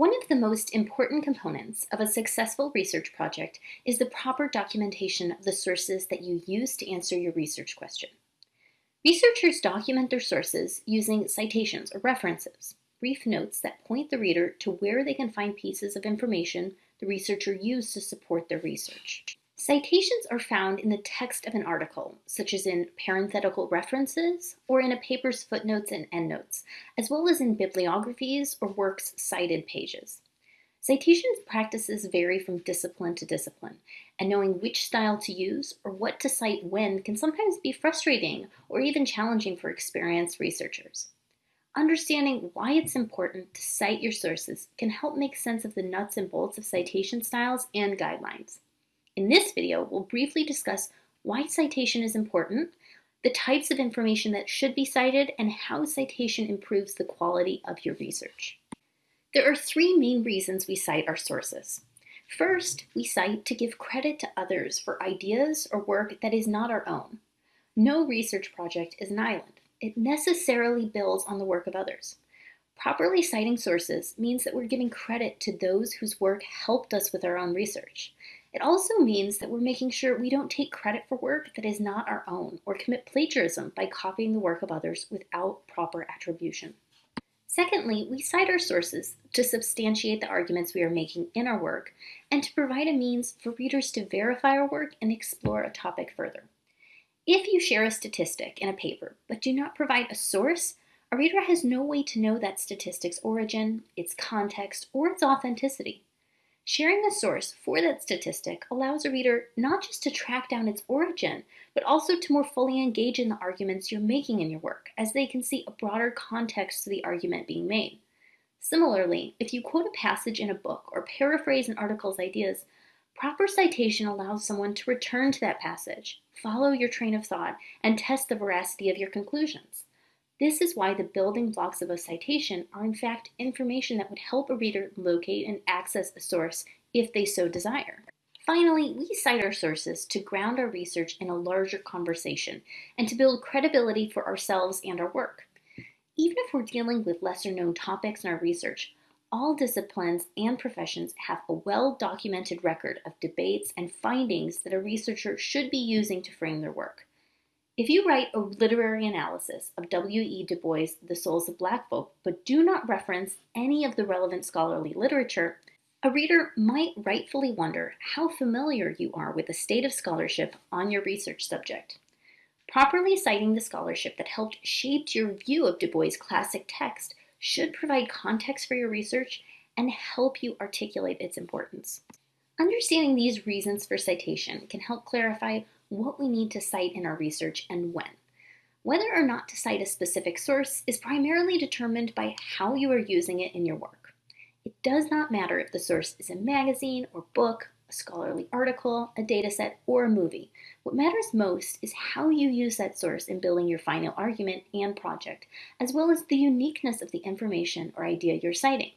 One of the most important components of a successful research project is the proper documentation of the sources that you use to answer your research question. Researchers document their sources using citations or references, brief notes that point the reader to where they can find pieces of information the researcher used to support their research. Citations are found in the text of an article, such as in parenthetical references or in a paper's footnotes and endnotes, as well as in bibliographies or works cited pages. Citations practices vary from discipline to discipline, and knowing which style to use or what to cite when can sometimes be frustrating or even challenging for experienced researchers. Understanding why it's important to cite your sources can help make sense of the nuts and bolts of citation styles and guidelines. In this video, we'll briefly discuss why citation is important, the types of information that should be cited, and how citation improves the quality of your research. There are three main reasons we cite our sources. First, we cite to give credit to others for ideas or work that is not our own. No research project is an island. It necessarily builds on the work of others. Properly citing sources means that we're giving credit to those whose work helped us with our own research. It also means that we're making sure we don't take credit for work that is not our own or commit plagiarism by copying the work of others without proper attribution. Secondly, we cite our sources to substantiate the arguments we are making in our work and to provide a means for readers to verify our work and explore a topic further. If you share a statistic in a paper but do not provide a source, a reader has no way to know that statistic's origin, its context, or its authenticity. Sharing a source for that statistic allows a reader not just to track down its origin, but also to more fully engage in the arguments you're making in your work, as they can see a broader context to the argument being made. Similarly, if you quote a passage in a book or paraphrase an article's ideas, proper citation allows someone to return to that passage, follow your train of thought, and test the veracity of your conclusions. This is why the building blocks of a citation are in fact information that would help a reader locate and access a source if they so desire. Finally, we cite our sources to ground our research in a larger conversation and to build credibility for ourselves and our work. Even if we're dealing with lesser known topics in our research, all disciplines and professions have a well-documented record of debates and findings that a researcher should be using to frame their work. If you write a literary analysis of W.E. Du Bois' The Souls of Black Folk, but do not reference any of the relevant scholarly literature, a reader might rightfully wonder how familiar you are with the state of scholarship on your research subject. Properly citing the scholarship that helped shape your view of Du Bois' classic text should provide context for your research and help you articulate its importance. Understanding these reasons for citation can help clarify what we need to cite in our research and when. Whether or not to cite a specific source is primarily determined by how you are using it in your work. It does not matter if the source is a magazine or book, a scholarly article, a dataset, or a movie. What matters most is how you use that source in building your final argument and project, as well as the uniqueness of the information or idea you're citing.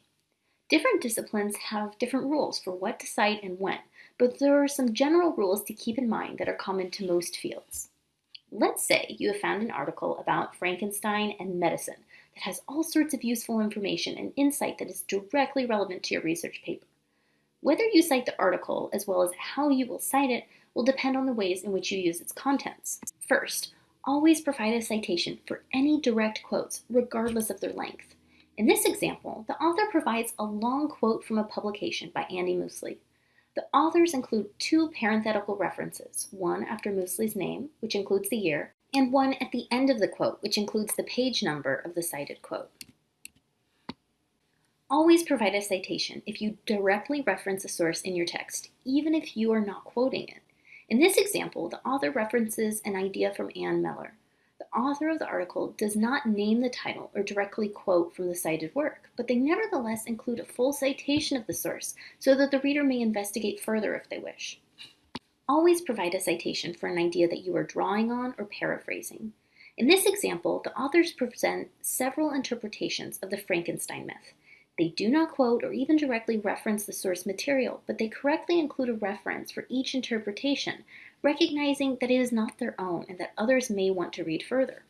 Different disciplines have different rules for what to cite and when, but there are some general rules to keep in mind that are common to most fields. Let's say you have found an article about Frankenstein and medicine that has all sorts of useful information and insight that is directly relevant to your research paper. Whether you cite the article as well as how you will cite it will depend on the ways in which you use its contents. First, always provide a citation for any direct quotes, regardless of their length. In this example, the author provides a long quote from a publication by Andy Mousley. The authors include two parenthetical references, one after Mousley's name, which includes the year, and one at the end of the quote, which includes the page number of the cited quote. Always provide a citation if you directly reference a source in your text, even if you are not quoting it. In this example, the author references an idea from Anne Mellor the author of the article does not name the title or directly quote from the cited work, but they nevertheless include a full citation of the source so that the reader may investigate further if they wish. Always provide a citation for an idea that you are drawing on or paraphrasing. In this example, the authors present several interpretations of the Frankenstein myth. They do not quote or even directly reference the source material, but they correctly include a reference for each interpretation, recognizing that it is not their own and that others may want to read further.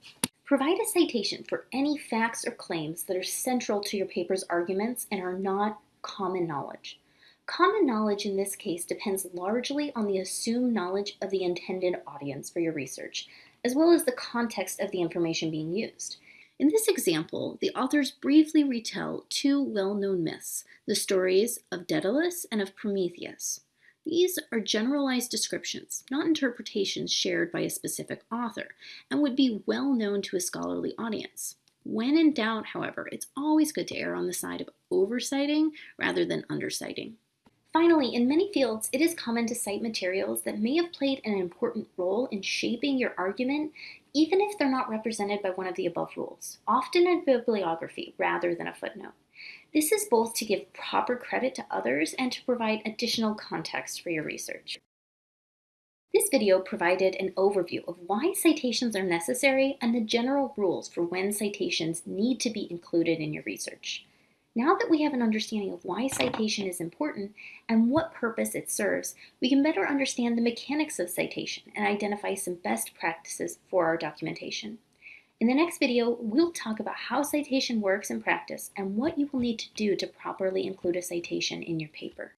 Provide a citation for any facts or claims that are central to your paper's arguments and are not common knowledge. Common knowledge in this case depends largely on the assumed knowledge of the intended audience for your research, as well as the context of the information being used. In this example, the authors briefly retell two well-known myths, the stories of Daedalus and of Prometheus. These are generalized descriptions, not interpretations shared by a specific author, and would be well known to a scholarly audience. When in doubt, however, it's always good to err on the side of overciting rather than underciting. Finally, in many fields, it is common to cite materials that may have played an important role in shaping your argument, even if they're not represented by one of the above rules, often a bibliography rather than a footnote. This is both to give proper credit to others and to provide additional context for your research. This video provided an overview of why citations are necessary and the general rules for when citations need to be included in your research. Now that we have an understanding of why citation is important and what purpose it serves, we can better understand the mechanics of citation and identify some best practices for our documentation. In the next video, we'll talk about how citation works in practice and what you will need to do to properly include a citation in your paper.